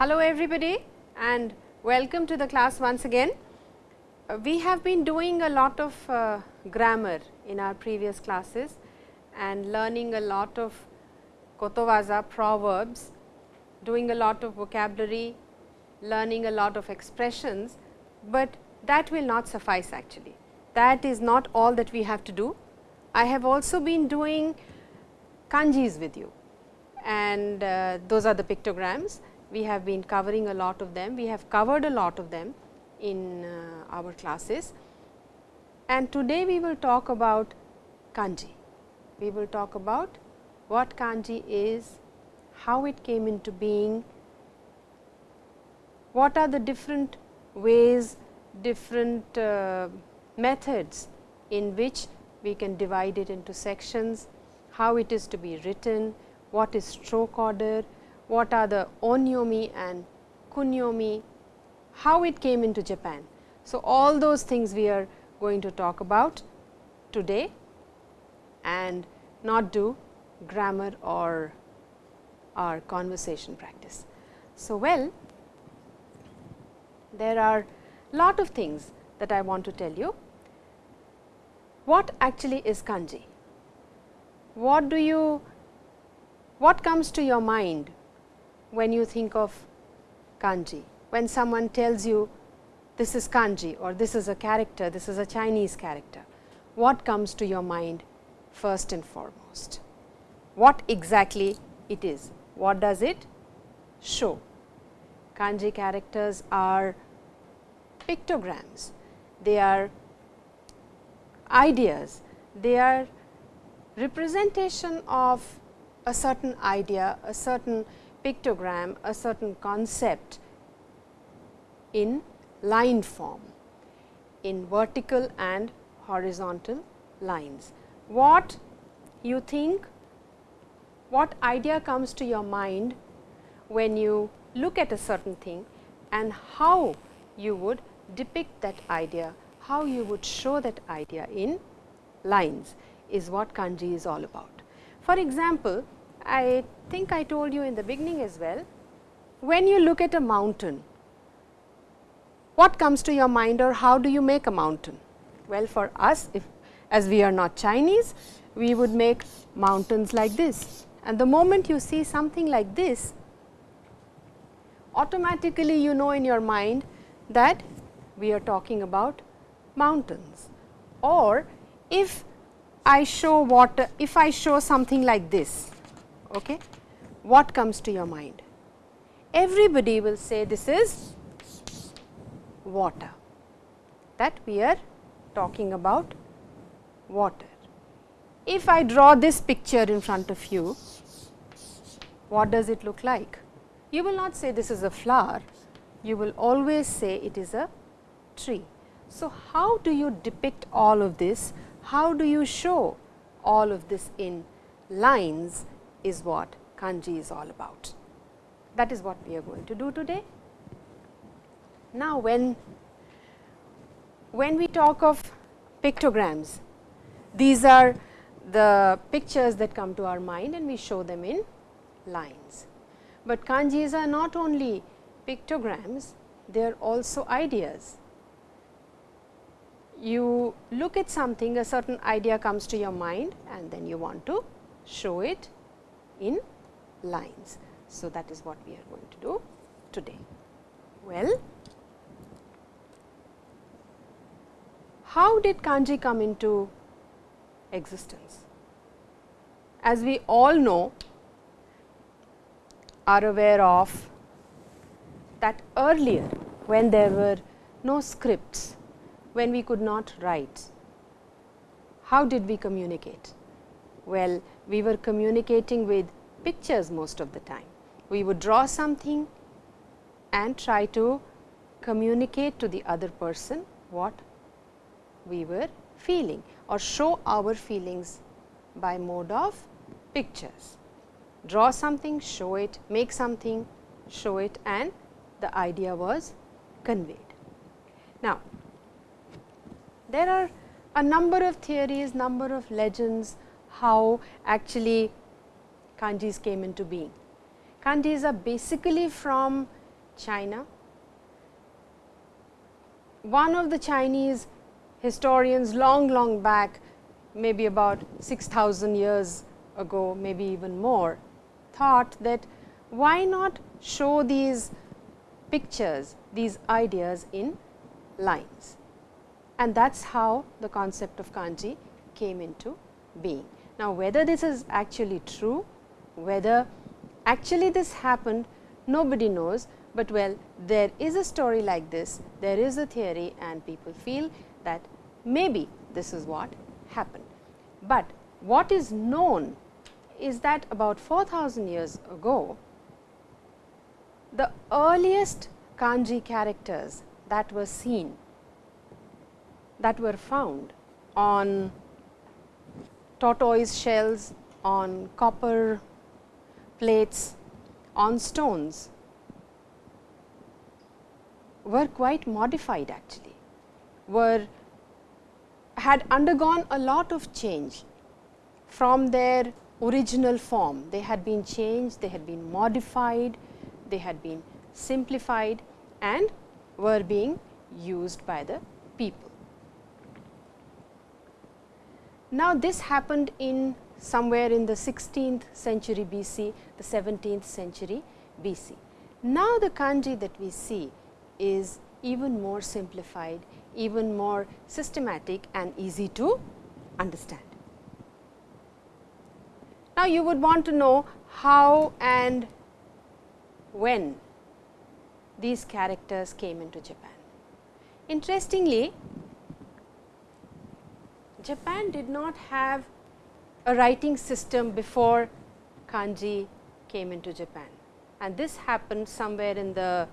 Hello everybody and welcome to the class once again. Uh, we have been doing a lot of uh, grammar in our previous classes and learning a lot of Kotowaza proverbs, doing a lot of vocabulary, learning a lot of expressions, but that will not suffice actually. That is not all that we have to do. I have also been doing kanjis with you and uh, those are the pictograms. We have been covering a lot of them. We have covered a lot of them in uh, our classes and today we will talk about kanji. We will talk about what kanji is, how it came into being, what are the different ways, different uh, methods in which we can divide it into sections, how it is to be written, what is stroke order, what are the onyomi and kunyomi, how it came into Japan. So, all those things we are going to talk about today and not do grammar or our conversation practice. So, well there are lot of things that I want to tell you. What actually is kanji? What do you what comes to your mind when you think of kanji? When someone tells you this is kanji or this is a character, this is a Chinese character, what comes to your mind first and foremost? What exactly it is? What does it show? Kanji characters are pictograms, they are ideas, they are representation of a certain idea, a certain pictogram, a certain concept in line form, in vertical and horizontal lines. What you think, what idea comes to your mind when you look at a certain thing and how you would depict that idea, how you would show that idea in lines is what kanji is all about. For example, I think I told you in the beginning as well, when you look at a mountain, what comes to your mind or how do you make a mountain? Well, for us if as we are not Chinese, we would make mountains like this and the moment you see something like this, automatically you know in your mind that we are talking about mountains or if I show water, if I show something like this, okay, what comes to your mind? Everybody will say this is water, that we are talking about water. If I draw this picture in front of you, what does it look like? You will not say this is a flower, you will always say it is a tree. So, how do you depict all of this? How do you show all of this in lines is what kanji is all about. That is what we are going to do today. Now, when, when we talk of pictograms, these are the pictures that come to our mind and we show them in lines. But kanjis are not only pictograms, they are also ideas. You look at something, a certain idea comes to your mind and then you want to show it in lines. So, that is what we are going to do today. Well, how did kanji come into existence? As we all know, are aware of that earlier when there were no scripts, when we could not write, how did we communicate? Well, we were communicating with pictures most of the time. We would draw something and try to communicate to the other person what we were feeling or show our feelings by mode of pictures. Draw something, show it, make something, show it and the idea was conveyed. Now, there are a number of theories, number of legends how actually kanjis came into being. Kanjis are basically from China. One of the Chinese historians long long back maybe about 6000 years ago maybe even more thought that why not show these pictures these ideas in lines and that is how the concept of kanji came into being. Now, whether this is actually true, whether actually this happened nobody knows, but well there is a story like this, there is a theory and people feel that maybe this is what happened. But what is known is that about 4000 years ago, the earliest kanji characters that were seen that were found on tortoise shells, on copper plates, on stones were quite modified actually, were had undergone a lot of change from their original form. They had been changed, they had been modified, they had been simplified and were being used by the people. Now, this happened in somewhere in the 16th century BC, the 17th century BC. Now, the kanji that we see is even more simplified, even more systematic and easy to understand. Now, you would want to know how and when these characters came into Japan. Interestingly, Japan did not have a writing system before kanji came into Japan and this happened somewhere in the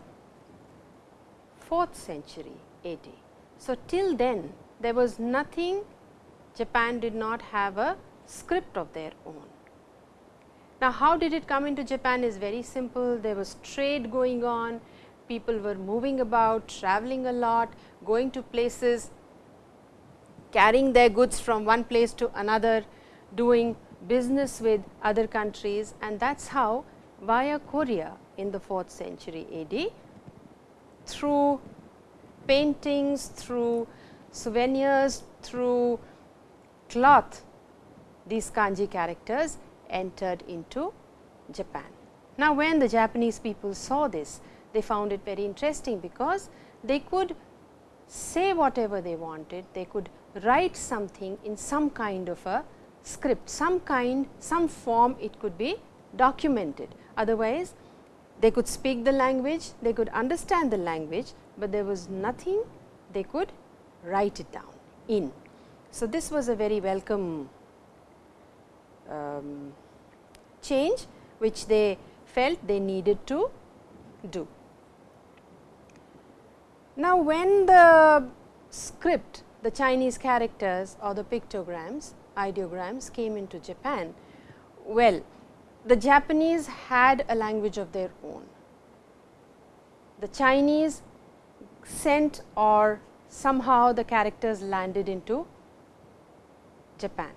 4th century AD. So, till then there was nothing Japan did not have a script of their own. Now, how did it come into Japan is very simple there was trade going on people were moving about traveling a lot going to places carrying their goods from one place to another, doing business with other countries and that is how via Korea in the 4th century AD through paintings, through souvenirs, through cloth these kanji characters entered into Japan. Now, when the Japanese people saw this, they found it very interesting because they could say whatever they wanted, they could write something in some kind of a script, some kind, some form it could be documented. Otherwise, they could speak the language, they could understand the language, but there was nothing they could write it down in. So, this was a very welcome um, change which they felt they needed to do. Now, when the script the Chinese characters or the pictograms, ideograms came into Japan, well, the Japanese had a language of their own. The Chinese sent or somehow the characters landed into Japan.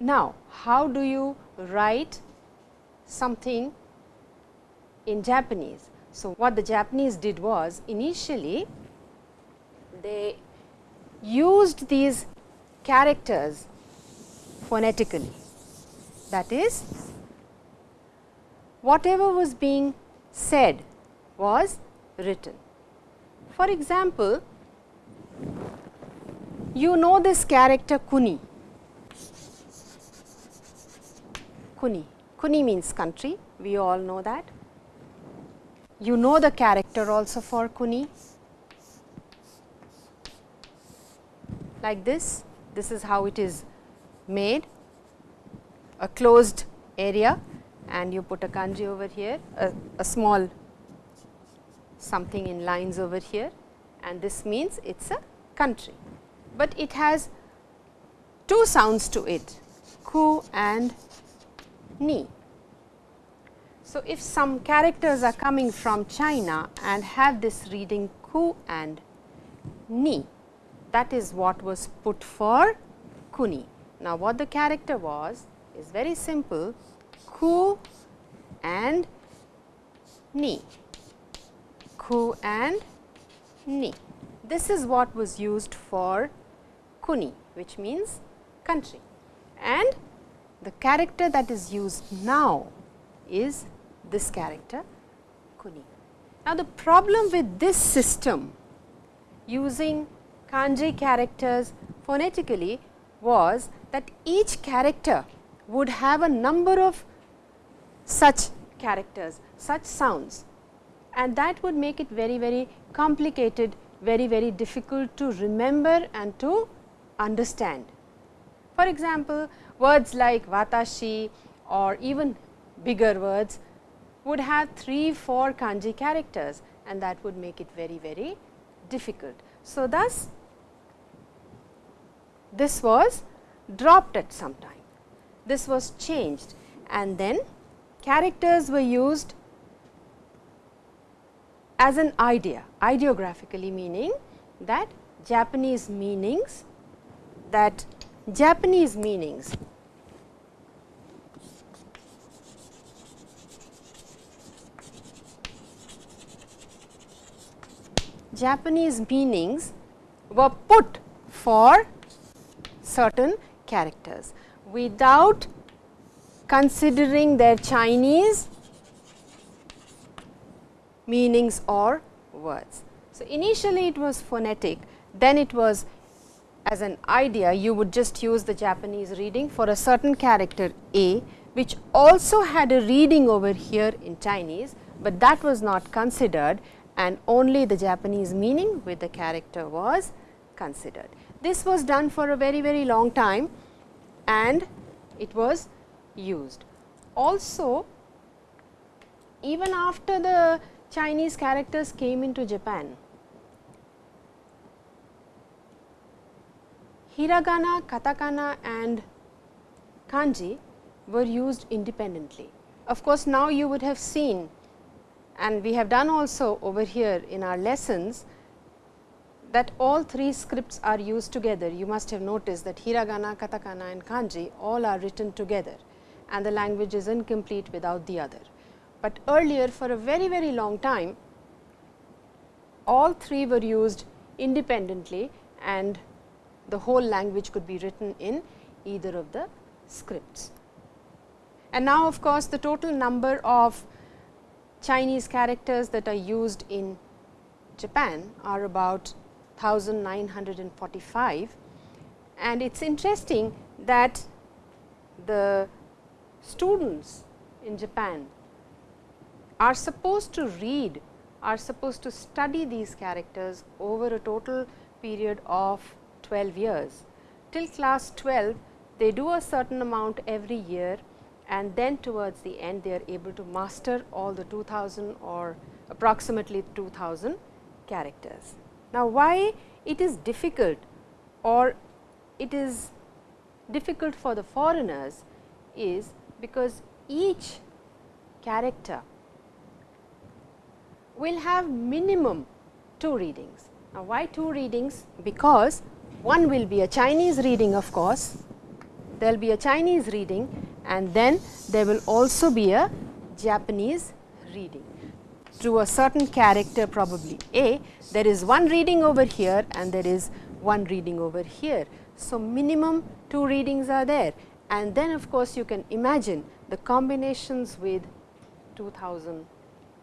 Now, how do you write something in Japanese? So, what the Japanese did was initially they used these characters phonetically. That is, whatever was being said was written. For example, you know this character Kuni. Kuni. Kuni means country, we all know that. You know the character also for Kuni, like this. This is how it is made a closed area and you put a kanji over here, a, a small something in lines over here and this means it is a country. But it has two sounds to it ku and ni. So, if some characters are coming from China and have this reading ku and ni, that is what was put for kuni. Now, what the character was is very simple ku and ni, ku and ni. This is what was used for kuni which means country and the character that is used now is this character kuni. Now, the problem with this system using kanji characters phonetically was that each character would have a number of such characters, such sounds and that would make it very, very complicated, very, very difficult to remember and to understand. For example, words like watashi or even bigger words would have 3, 4 kanji characters and that would make it very, very difficult. So, thus this was dropped at some time, this was changed. And then characters were used as an idea, ideographically meaning that Japanese meanings that Japanese meanings Japanese meanings were put for certain characters without considering their Chinese meanings or words. So, initially it was phonetic, then it was as an idea you would just use the Japanese reading for a certain character A, which also had a reading over here in Chinese, but that was not considered and only the Japanese meaning with the character was considered. This was done for a very very long time and it was used. Also even after the Chinese characters came into Japan, hiragana, katakana and kanji were used independently. Of course, now you would have seen and we have done also over here in our lessons that all three scripts are used together. You must have noticed that hiragana, katakana and kanji all are written together and the language is incomplete without the other. But earlier for a very very long time all three were used independently and the whole language could be written in either of the scripts. And now of course, the total number of Chinese characters that are used in Japan are about 1945 and it is interesting that the students in Japan are supposed to read are supposed to study these characters over a total period of 12 years. Till class 12 they do a certain amount every year and then towards the end they are able to master all the 2000 or approximately 2000 characters. Now, why it is difficult or it is difficult for the foreigners is because each character will have minimum two readings. Now, why two readings? Because one will be a Chinese reading of course, there will be a Chinese reading and then there will also be a Japanese reading to a certain character probably A, there is one reading over here and there is one reading over here. So, minimum two readings are there and then of course, you can imagine the combinations with 2000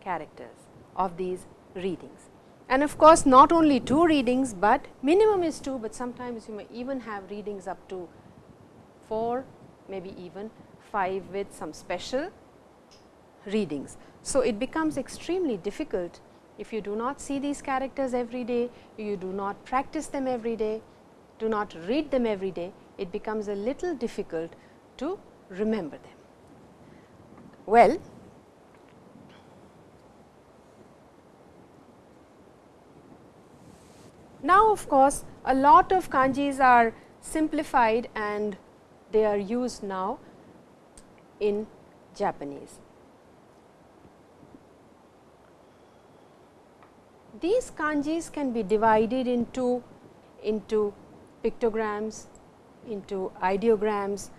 characters of these readings. And of course, not only two readings, but minimum is 2, but sometimes you may even have readings up to 4, maybe even 5 with some special readings. So, it becomes extremely difficult if you do not see these characters every day, you do not practice them every day, do not read them every day, it becomes a little difficult to remember them. Well, now of course, a lot of kanjis are simplified and they are used now in Japanese. These kanjis can be divided into, into pictograms, into ideograms,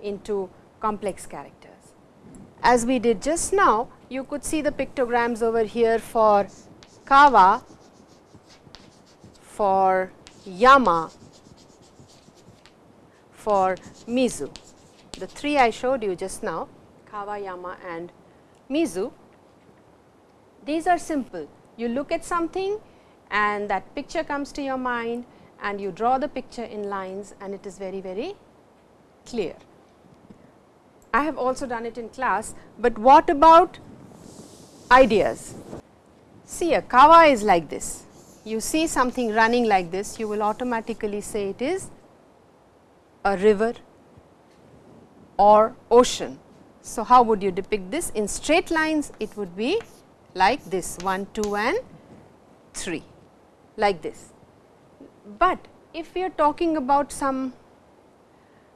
into complex characters. as we did just now, you could see the pictograms over here for Kawa, for Yama, for Mizu. The three I showed you just now, Kawa, Yama and Mizu. These are simple. You look at something and that picture comes to your mind and you draw the picture in lines and it is very, very clear. I have also done it in class, but what about ideas? See a kawa is like this. You see something running like this, you will automatically say it is a river or ocean. So, how would you depict this? In straight lines, it would be like this 1, 2 and 3 like this. But if we are talking about some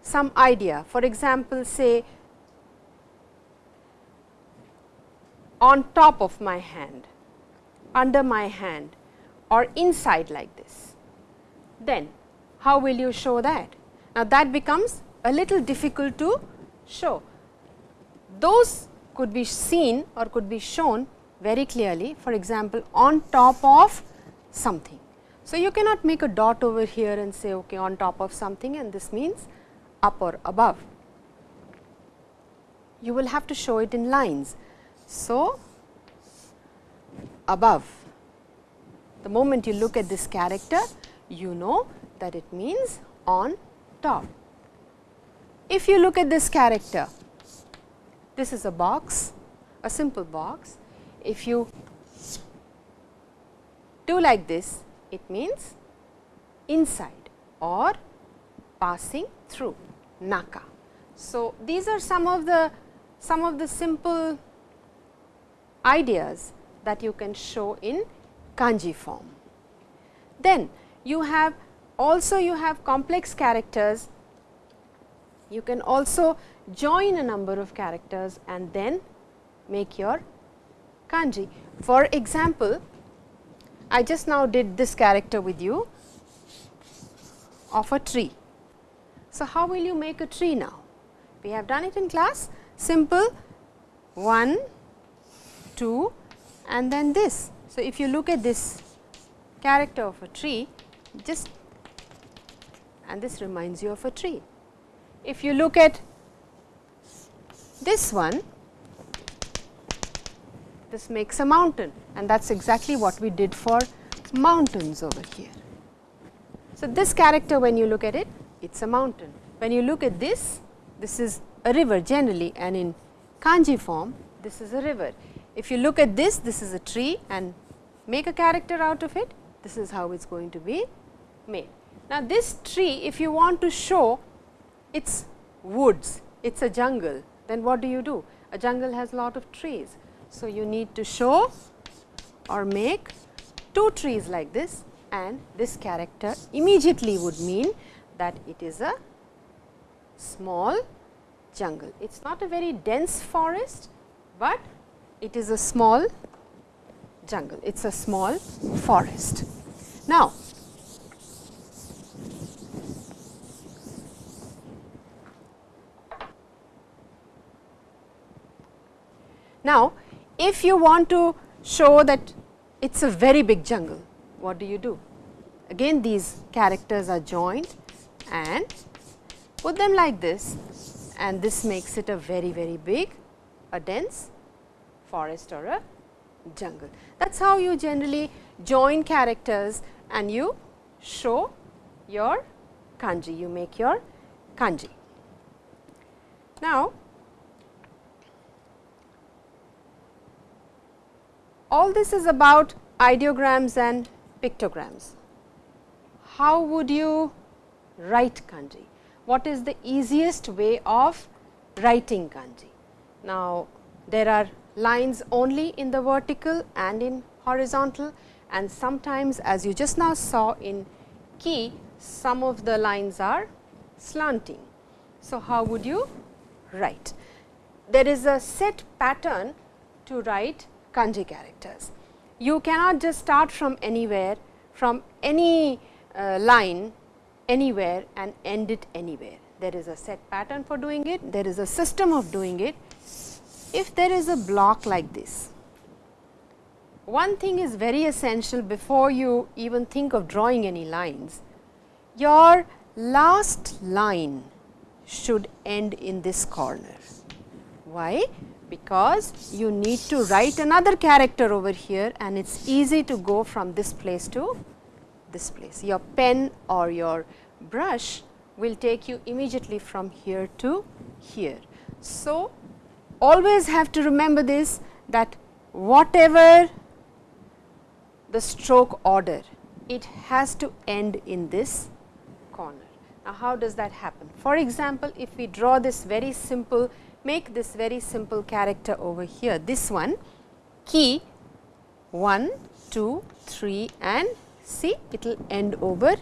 some idea for example, say on top of my hand, under my hand or inside like this, then how will you show that? Now, that becomes a little difficult to show. Those could be seen or could be shown very clearly for example, on top of something. So, you cannot make a dot over here and say okay, on top of something and this means up or above. You will have to show it in lines. So, above the moment you look at this character you know that it means on top. If you look at this character, this is a box, a simple box. If you do like this, it means inside or passing through naka. So, these are some of the some of the simple ideas that you can show in kanji form. Then you have also you have complex characters, you can also join a number of characters and then make your kanji. For example, I just now did this character with you of a tree. So, how will you make a tree now? We have done it in class simple 1, 2 and then this. So, if you look at this character of a tree just and this reminds you of a tree. If you look at this one this makes a mountain and that is exactly what we did for mountains over here. So, this character when you look at it, it is a mountain. When you look at this, this is a river generally and in kanji form, this is a river. If you look at this, this is a tree and make a character out of it, this is how it is going to be made. Now, this tree if you want to show its woods, it is a jungle, then what do you do? A jungle has a lot of trees. So, you need to show or make two trees like this and this character immediately would mean that it is a small jungle. It is not a very dense forest, but it is a small jungle, it is a small forest. Now, now if you want to show that it is a very big jungle, what do you do? Again these characters are joined and put them like this and this makes it a very, very big, a dense forest or a jungle. That is how you generally join characters and you show your kanji, you make your kanji. Now, all this is about ideograms and pictograms. How would you write kanji? What is the easiest way of writing kanji? Now, there are lines only in the vertical and in horizontal and sometimes as you just now saw in ki, some of the lines are slanting. So, how would you write? There is a set pattern to write kanji characters. You cannot just start from anywhere, from any uh, line anywhere and end it anywhere. There is a set pattern for doing it, there is a system of doing it. if there is a block like this, one thing is very essential before you even think of drawing any lines. Your last line should end in this corner. Why? Because you need to write another character over here and it is easy to go from this place to this place. Your pen or your brush will take you immediately from here to here. So, always have to remember this that whatever the stroke order, it has to end in this corner. Now, how does that happen? For example, if we draw this very simple, make this very simple character over here, this one ki 1, 2, 3 and see it will end over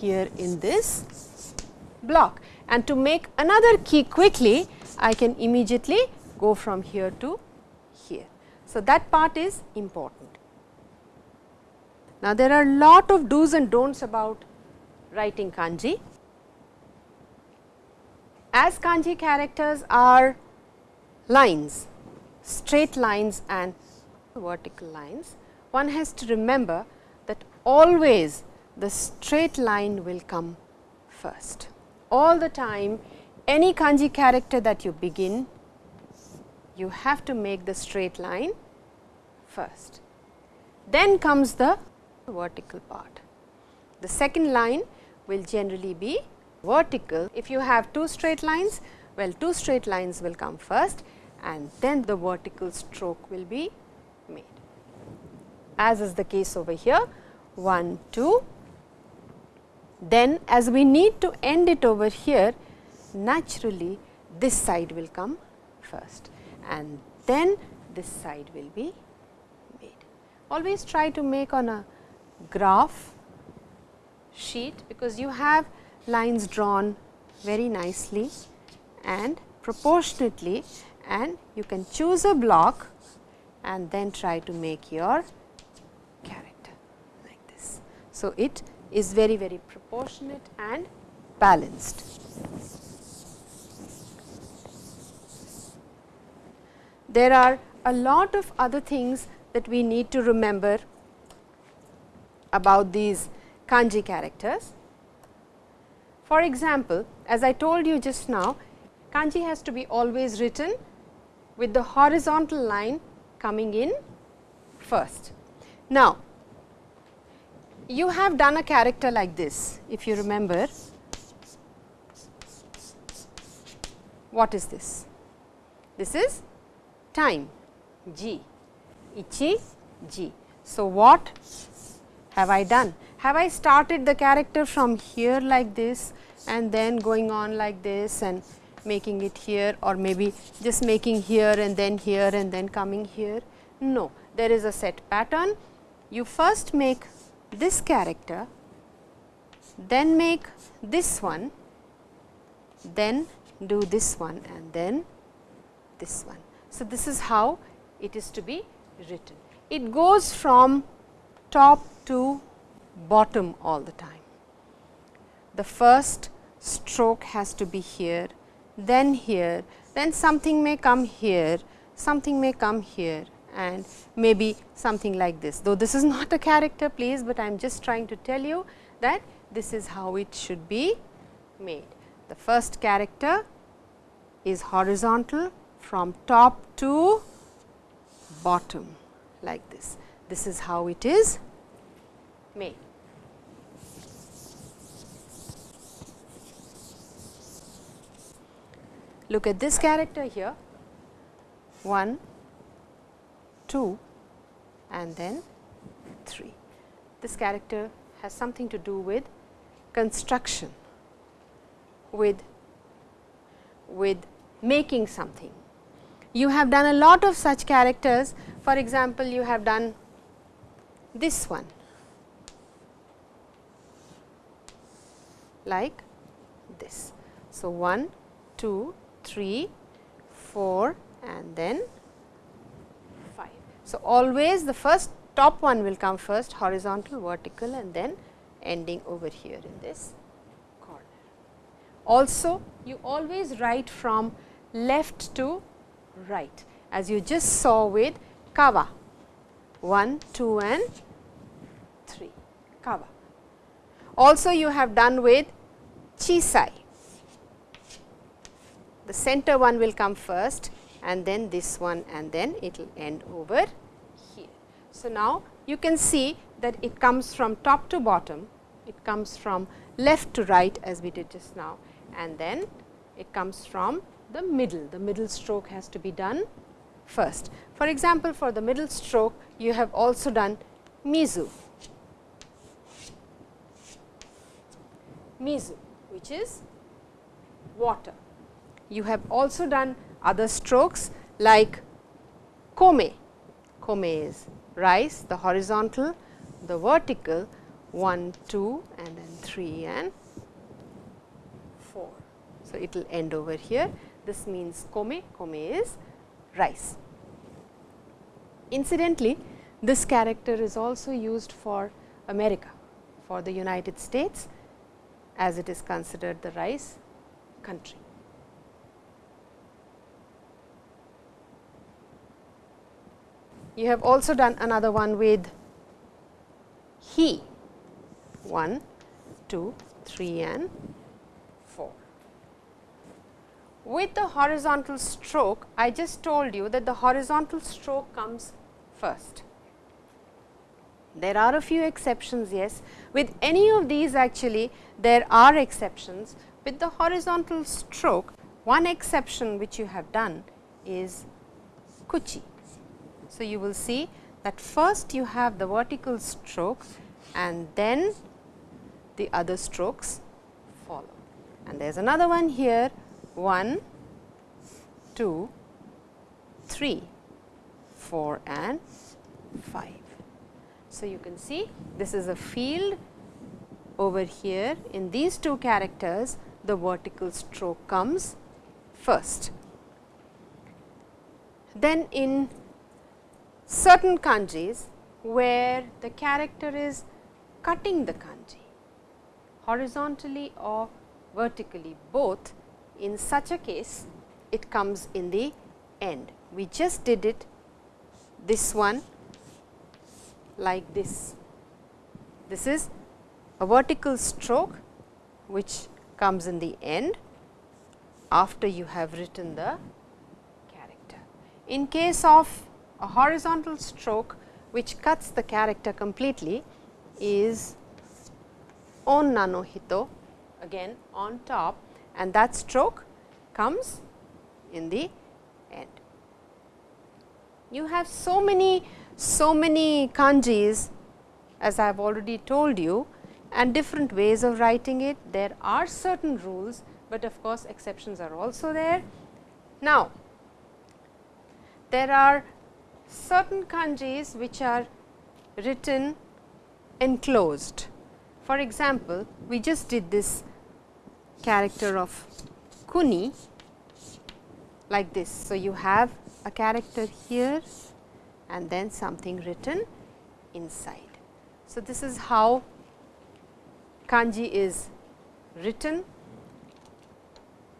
here in this block. And to make another ki quickly, I can immediately go from here to here. So, that part is important. Now, there are lot of do's and don'ts about writing kanji. As kanji characters are lines, straight lines and vertical lines, one has to remember that always the straight line will come first. All the time any kanji character that you begin, you have to make the straight line first. Then comes the vertical part. The second line will generally be vertical. If you have two straight lines, well two straight lines will come first and then the vertical stroke will be made. As is the case over here 1, 2. Then as we need to end it over here, naturally this side will come first and then this side will be made. Always try to make on a graph sheet because you have lines drawn very nicely and proportionately and you can choose a block and then try to make your character like this. So, it is very very proportionate and balanced. There are a lot of other things that we need to remember about these kanji characters. For example, as I told you just now, kanji has to be always written with the horizontal line coming in first. Now, you have done a character like this, if you remember. What is this? This is time, ji, Ichi, ji. So, what have I done? Have I started the character from here like this and then going on like this and making it here or maybe just making here and then here and then coming here? No, there is a set pattern. You first make this character, then make this one, then do this one and then this one. So, this is how it is to be written. It goes from top to bottom all the time. The first stroke has to be here, then here, then something may come here, something may come here and maybe something like this. Though this is not a character please, but I am just trying to tell you that this is how it should be made. The first character is horizontal from top to bottom like this. This is how it is made. Look at this character here 1, 2 and then 3. This character has something to do with construction, with, with making something. You have done a lot of such characters. For example, you have done this one like this. So, 1, 2, 3, 4 and then 5. So, always the first top one will come first horizontal, vertical and then ending over here in this corner. Also, you always write from left to right as you just saw with kawa 1, 2 and 3 kawa. Also you have done with chisai. The center one will come first and then this one and then it will end over here. So, now you can see that it comes from top to bottom, it comes from left to right as we did just now and then it comes from the middle, the middle stroke has to be done first. For example, for the middle stroke you have also done mizu, mizu which is water. You have also done other strokes like kome, kome is rice, the horizontal, the vertical 1, 2 and then 3 and 4. So, it will end over here. This means kome, kome is rice. Incidentally, this character is also used for America, for the United States as it is considered the rice country. You have also done another one with he 1, 2, 3 and 4. With the horizontal stroke, I just told you that the horizontal stroke comes first. There are a few exceptions, yes. With any of these actually, there are exceptions. With the horizontal stroke, one exception which you have done is kuchi. So, you will see that first you have the vertical stroke and then the other strokes follow. And there is another one here 1, 2, 3, 4 and 5. So, you can see this is a field over here in these two characters the vertical stroke comes first. Then in certain kanjis where the character is cutting the kanji horizontally or vertically both in such a case it comes in the end. We just did it this one like this. This is a vertical stroke which comes in the end after you have written the character. In case of a horizontal stroke which cuts the character completely is onna no hito again on top and that stroke comes in the end. You have so many so many kanjis as I have already told you and different ways of writing it. There are certain rules, but of course, exceptions are also there. Now, there are certain kanjis which are written enclosed. For example, we just did this character of kuni like this. So, you have a character here and then something written inside. So, this is how kanji is written.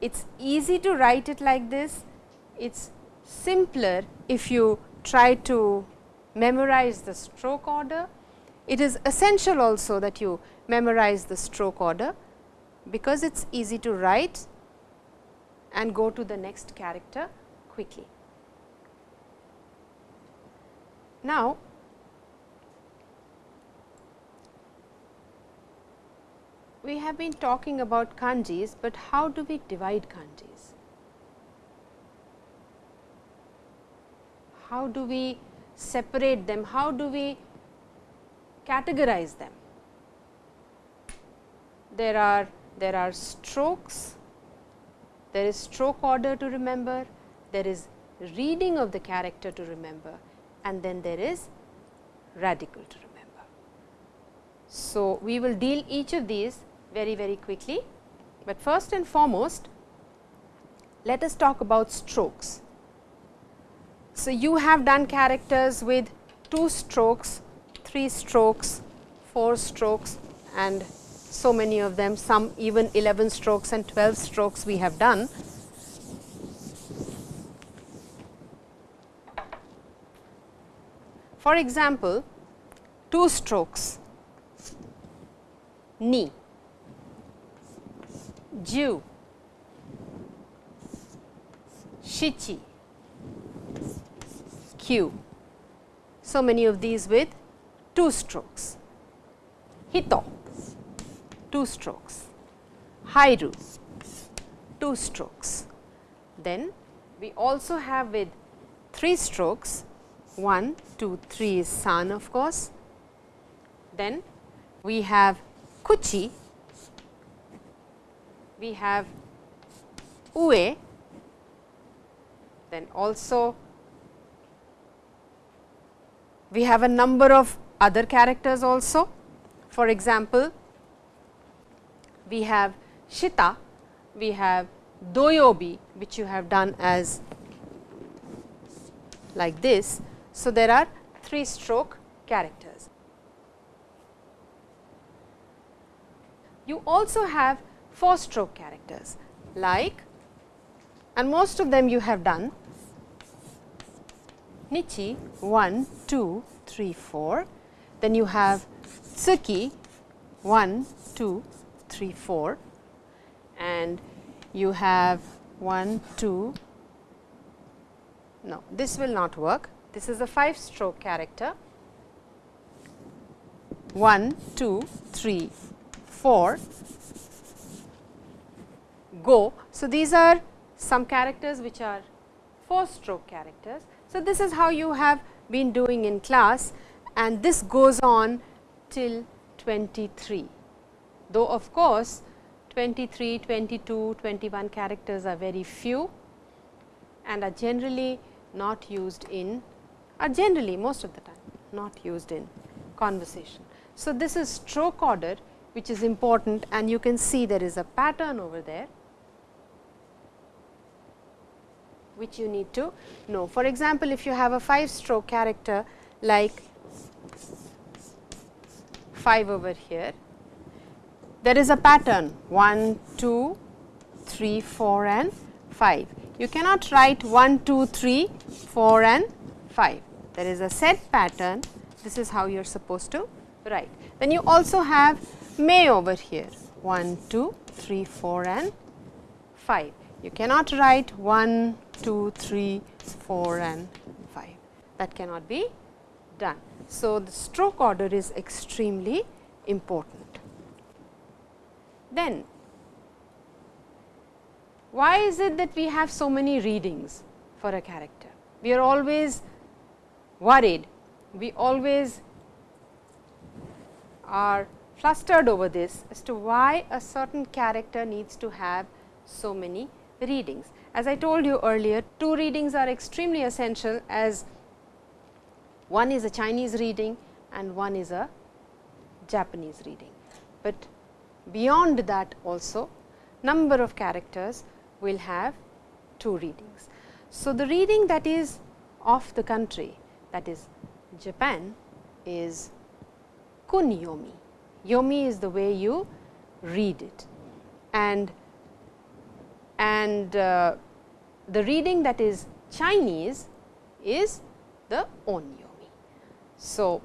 It is easy to write it like this, it is simpler if you try to memorize the stroke order. It is essential also that you memorize the stroke order, because it is easy to write and go to the next character quickly. Now, we have been talking about kanjis, but how do we divide kanjis? How do we separate them? How do we categorize them? There are there are strokes, there is stroke order to remember, there is reading of the character to remember and then there is radical to remember. So, we will deal each of these very very quickly, but first and foremost let us talk about strokes. So, you have done characters with 2 strokes, 3 strokes, 4 strokes and so many of them some even 11 strokes and 12 strokes we have done. For example, two strokes ni, ju, shichi, ku. So many of these with two strokes. Hito, two strokes. Hairu, two strokes. Then we also have with 3 strokes 1, 2, 3 is san of course. Then we have kuchi, we have ue, then also we have a number of other characters also. For example, we have shita, we have doyobi which you have done as like this. So, there are 3 stroke characters. You also have 4 stroke characters like and most of them you have done nichi 1, 2, 3, 4. Then you have tsuki 1, 2, 3, 4 and you have 1, 2, no this will not work. This is a 5 stroke character 1, 2, 3, 4, go. So, these are some characters which are 4 stroke characters. So, this is how you have been doing in class and this goes on till 23. Though of course, 23, 22, 21 characters are very few and are generally not used in are generally most of the time not used in conversation. So, this is stroke order which is important and you can see there is a pattern over there which you need to know. For example, if you have a 5 stroke character like 5 over here, there is a pattern 1, 2, 3, 4 and 5. You cannot write 1, 2, 3, 4 and 5. There is a set pattern, this is how you are supposed to write. Then you also have may over here 1, 2, 3, 4 and 5. You cannot write 1, 2, 3, 4 and 5. That cannot be done. So, the stroke order is extremely important. Then why is it that we have so many readings for a character? We are always worried, we always are flustered over this as to why a certain character needs to have so many readings. As I told you earlier, two readings are extremely essential as one is a Chinese reading and one is a Japanese reading. But beyond that also number of characters will have two readings. So, the reading that is of the country that is Japan is kunyomi. Yomi is the way you read it and and uh, the reading that is Chinese is the onyomi. So,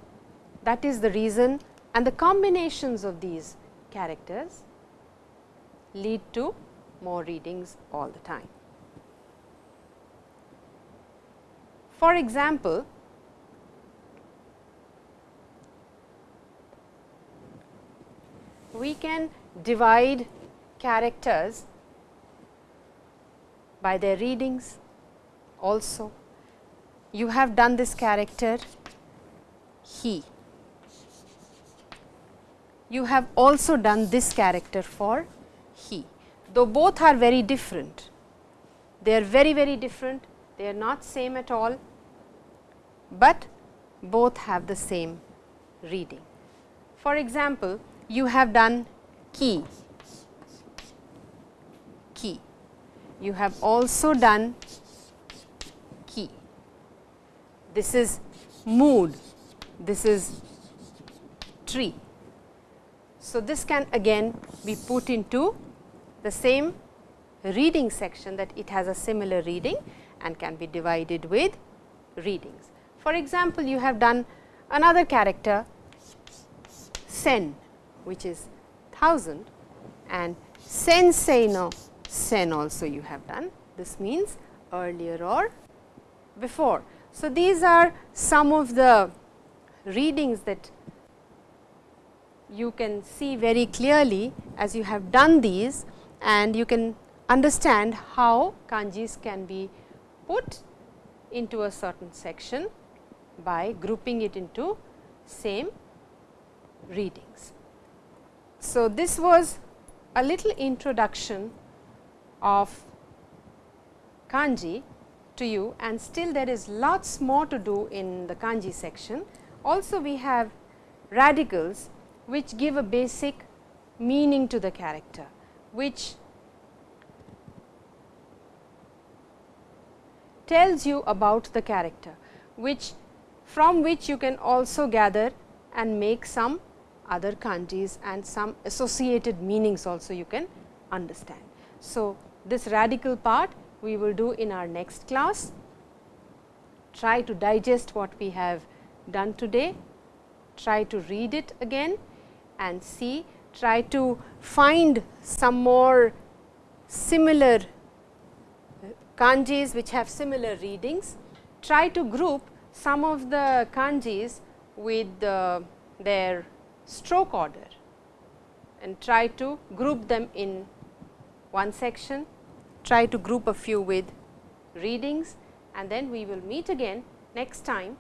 that is the reason and the combinations of these characters lead to more readings all the time. For example, we can divide characters by their readings also. You have done this character he. You have also done this character for he, though both are very different. They are very very different, they are not same at all, but both have the same reading. For example, you have done ki, you have also done ki. This is mood, this is tree. So, this can again be put into the same reading section that it has a similar reading and can be divided with readings. For example, you have done another character sen which is 1000 and sensei no sen also you have done. This means earlier or before. So, these are some of the readings that you can see very clearly as you have done these and you can understand how kanjis can be put into a certain section by grouping it into same readings. So, this was a little introduction of kanji to you and still there is lots more to do in the kanji section. Also we have radicals which give a basic meaning to the character, which tells you about the character, which from which you can also gather and make some other kanjis and some associated meanings also you can understand. So, this radical part we will do in our next class. Try to digest what we have done today, try to read it again and see, try to find some more similar kanjis which have similar readings. Try to group some of the kanjis with uh, their stroke order and try to group them in one section, try to group a few with readings and then we will meet again next time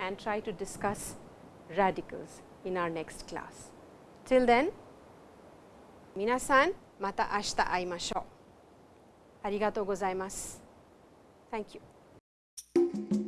and try to discuss radicals in our next class. Till then, minasan mata ashita aimashou. Arigatou gozaimasu. Thank you.